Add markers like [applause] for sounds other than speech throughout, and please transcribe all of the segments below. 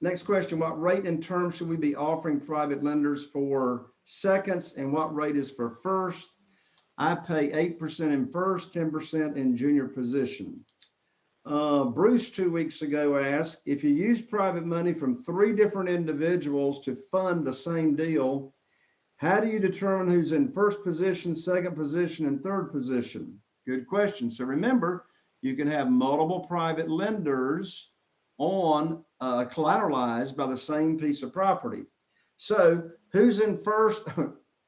Next question, what rate and term should we be offering private lenders for seconds and what rate is for first? I pay eight percent in first, ten percent in junior position. Uh, Bruce, two weeks ago asked, if you use private money from three different individuals to fund the same deal, how do you determine who's in first position, second position, and third position? Good question. So remember, you can have multiple private lenders on uh, collateralized by the same piece of property. So who's in first? [laughs]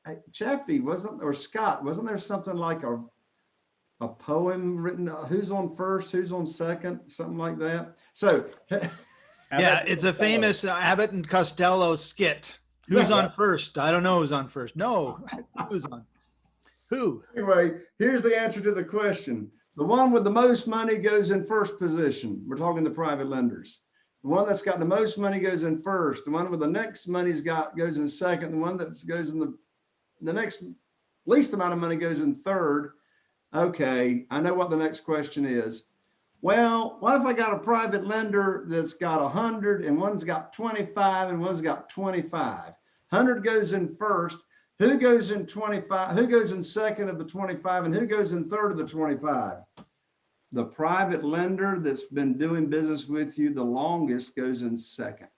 Hey, Chaffee wasn't, or Scott, wasn't there something like a a poem written, uh, who's on first, who's on second, something like that? So [laughs] Yeah, it's a famous uh, Abbott and Costello skit. Who's Yeah. on first? I don't know who's on first. No, who's on? Who? anyway, here's the answer to the question. The one with the most money goes in first position. We're talking the private lenders. The one that's got the most money goes in first. The one with the next money's got goes in second. The one that goes in the the next least amount of money goes in third. Okay, I know what the next question is. Well, what if I got a private lender that's got a hundred and one's got 25 and one's got 25? Hundred goes in first. Who goes in 25? Who goes in second of the 25 and who goes in third of the 25? The private lender that's been doing business with you the longest goes in second.